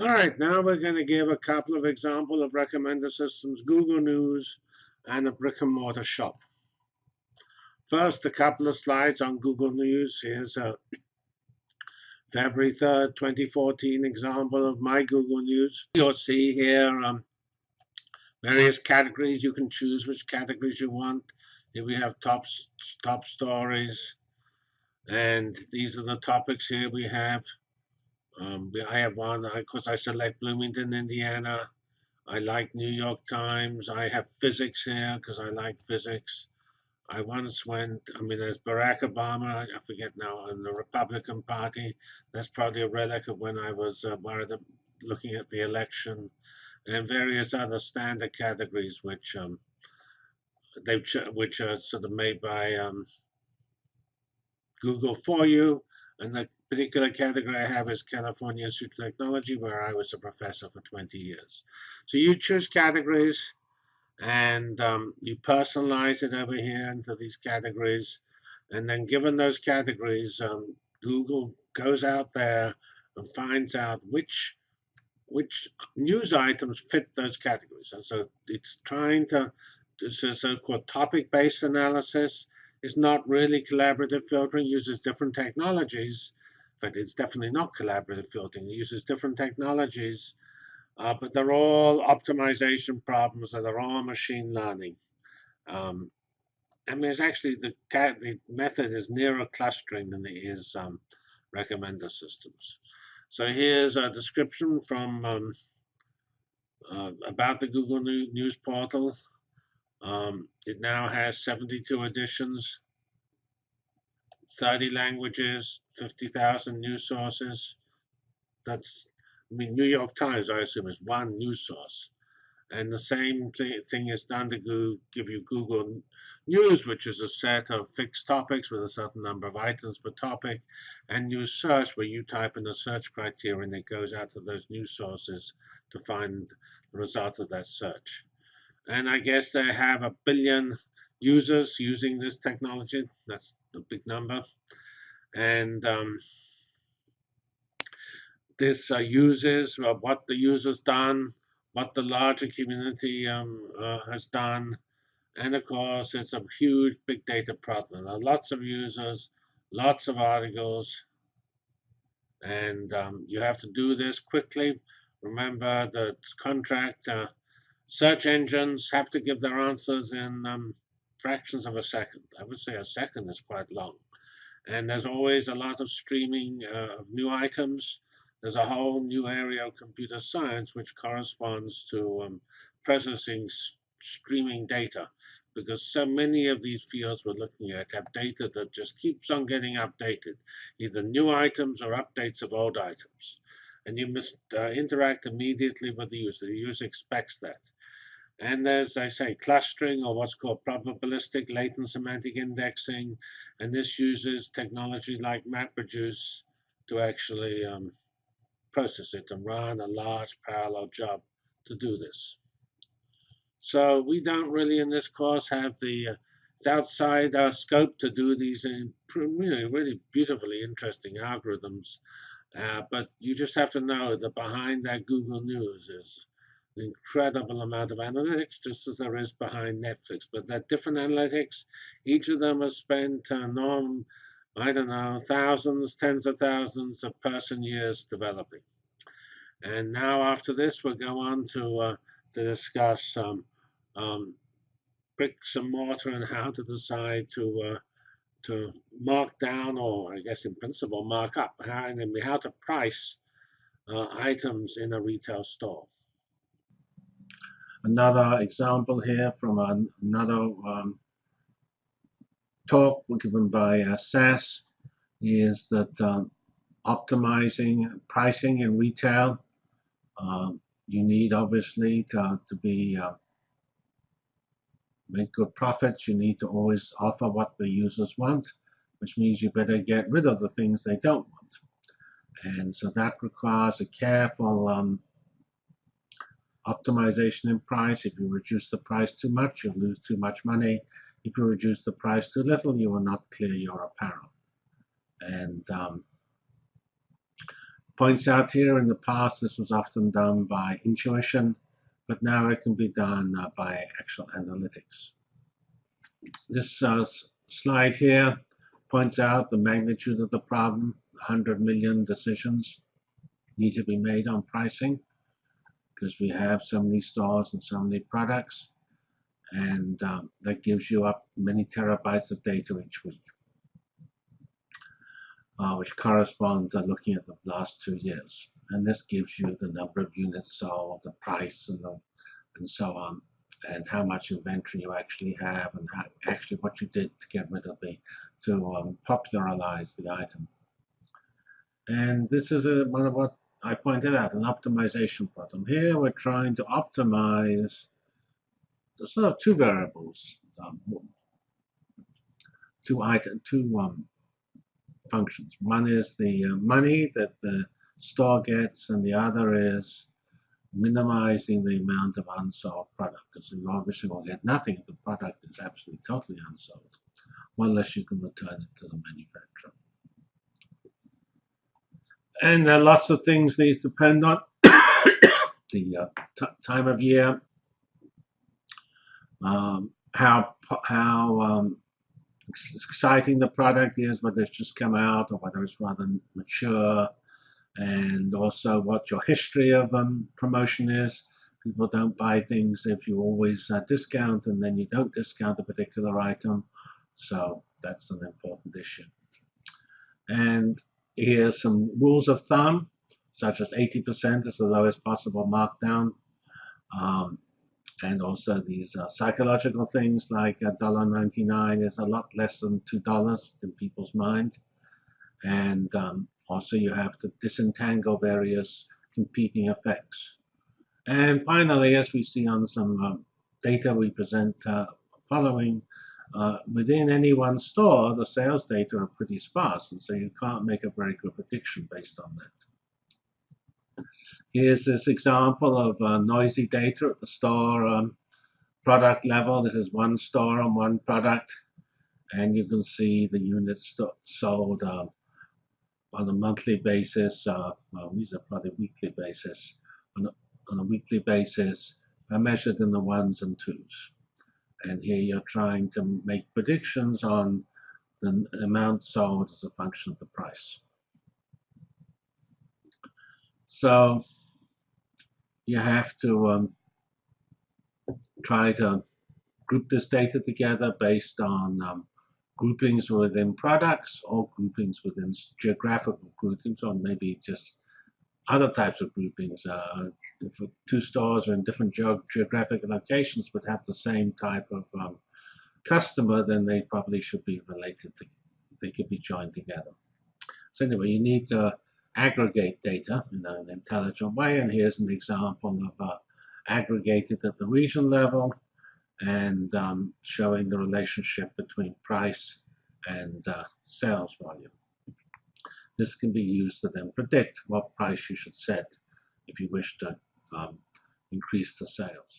All right, now we're going to give a couple of example of recommender systems, Google News, and a brick and mortar shop. First, a couple of slides on Google News. Here's a February 3rd, 2014 example of my Google News. You'll see here um, various categories. You can choose which categories you want. Here we have top, top stories. And these are the topics here we have. Um, I have one because I select Bloomington, Indiana. I like New York Times. I have physics here because I like physics. I once went, I mean, there's Barack Obama, I forget now, in the Republican Party. That's probably a relic of when I was uh, looking at the election and various other standard categories which um, they which are sort of made by um, Google for you. And the particular category I have is California Institute of Technology, where I was a professor for 20 years. So you choose categories and um, you personalize it over here into these categories. And then given those categories, um, Google goes out there and finds out which which news items fit those categories. And so it's trying to, this is so-called topic-based analysis. It's not really collaborative filtering, uses different technologies but it's definitely not collaborative filtering. It uses different technologies, uh, but they're all optimization problems and they're all machine learning. Um, I mean, it's actually the, the method is nearer clustering than it is um, recommender systems. So here's a description from um, uh, about the Google News portal. Um, it now has 72 editions. 30 languages, 50,000 news sources. That's, I mean, New York Times, I assume, is one news source. And the same th thing is done to go give you Google News, which is a set of fixed topics with a certain number of items per topic, and News Search, where you type in the search criteria and it goes out to those news sources to find the result of that search. And I guess they have a billion users using this technology. That's a big number. And um, this uh, uses uh, what the user's done, what the larger community um, uh, has done. And of course, it's a huge big data problem. Lots of users, lots of articles, and um, you have to do this quickly. Remember that contract uh, search engines have to give their answers in um, fractions of a second. I would say a second is quite long. And there's always a lot of streaming uh, of new items. There's a whole new area of computer science which corresponds to um, processing streaming data because so many of these fields we're looking at have data that just keeps on getting updated, either new items or updates of old items. And you must uh, interact immediately with the user. The user expects that. And there's, I say, clustering or what's called probabilistic latent semantic indexing. And this uses technology like MapReduce to actually um, process it and run a large parallel job to do this. So we don't really in this course have the, uh, it's outside our scope to do these really, really beautifully interesting algorithms. Uh, but you just have to know that behind that Google News is incredible amount of analytics, just as there is behind Netflix. But they're different analytics. Each of them has spent uh, norm, I don't know, thousands, tens of thousands of person years developing. And now after this, we'll go on to, uh, to discuss um, um, bricks and mortar and how to decide to uh, to mark down, or I guess in principle, mark up, how, how to price uh, items in a retail store. Another example here from another um, talk given by uh, SAS is that uh, optimizing pricing in retail, uh, you need obviously to, to be uh, make good profits. You need to always offer what the users want, which means you better get rid of the things they don't want. And so that requires a careful um, optimization in price. If you reduce the price too much, you lose too much money. If you reduce the price too little, you will not clear your apparel. And um, points out here in the past this was often done by intuition, but now it can be done uh, by actual analytics. This uh, slide here points out the magnitude of the problem. 100 million decisions need to be made on pricing because we have so many stores and so many products and um, that gives you up many terabytes of data each week uh, which correspond to looking at the last two years. And this gives you the number of units sold the price and, the, and so on and how much inventory you actually have and how, actually what you did to get rid of the to um, popularize the item. And this is a, one of what I pointed out, an optimization problem. Here we're trying to optimize the sort of two variables, um, two item, two um, functions. One is the uh, money that the store gets, and the other is minimizing the amount of unsold product, because you obviously will get nothing if the product is absolutely totally unsold, unless you can return it to the manufacturer and there are lots of things these depend on the uh, time of year, um, how how um, exciting the product is, whether it's just come out or whether it's rather mature, and also what your history of um, promotion is. People don't buy things if you always uh, discount and then you don't discount a particular item. So that's an important issue. And Here's some rules of thumb, such as 80% is the lowest possible markdown. Um, and also these uh, psychological things like $1.99 is a lot less than $2 in people's mind. And um, also you have to disentangle various competing effects. And finally, as we see on some uh, data we present uh, following, uh, within any one store, the sales data are pretty sparse, and so you can't make a very good prediction based on that. Here's this example of uh, noisy data at the store um, product level. This is one store on one product, and you can see the units sold uh, on a monthly basis. Uh, well, these are probably weekly basis. On a, on a weekly basis, are measured in the ones and twos and here you're trying to make predictions on the amount sold as a function of the price. So you have to um, try to group this data together based on um, groupings within products or groupings within geographical groupings or maybe just other types of groupings. Uh, two stores are in different ge geographic locations but have the same type of um, customer, then they probably should be related to, they could be joined together. So anyway, you need to aggregate data in an intelligent way, and here's an example of uh, aggregated at the region level and um, showing the relationship between price and uh, sales volume. This can be used to then predict what price you should set if you wish to um, increase the sales.